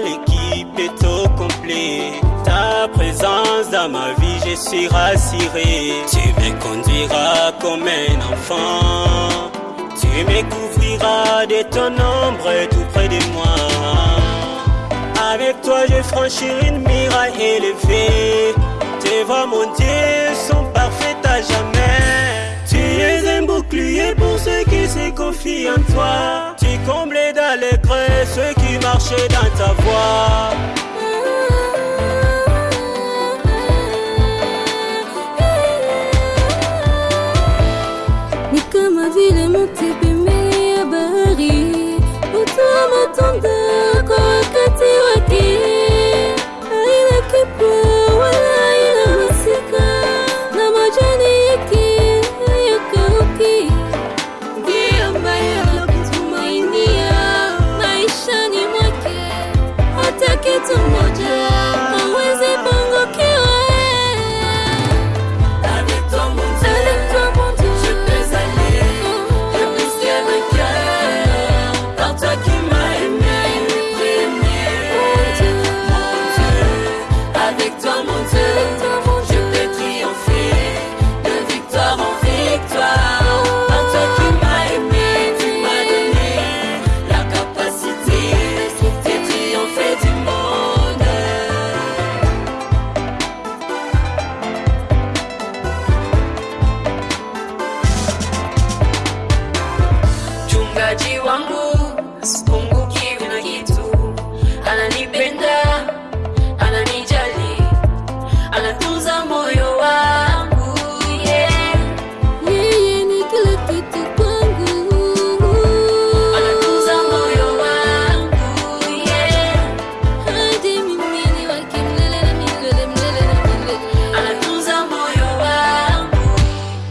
l'équipe est au complet. Ta présence dans ma vie, je suis rassuré. Tu me conduiras comme un enfant. Tu me couvriras de ton ombre tout près de moi. Avec toi, je franchirai une miraille élevée. Tes voix, mon Dieu, sont parfaites à jamais. Tu es un bouclier pour ceux qui se confient en toi. Tu combles dans les creux ceux qui marchaient dans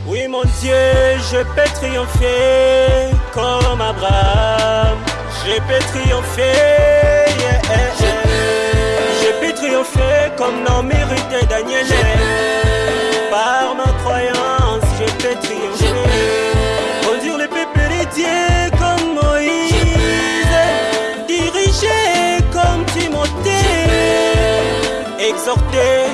Oui, mon Dieu, je peux triompher comme Abraham. Je peux triompher, yeah, yeah, Je peux triompher comme Ruth et Daniel. Par ma croyance, je peux triompher. Conduire le peuple de Dieu comme Moïse. Diriger comme Timothée. Exhorter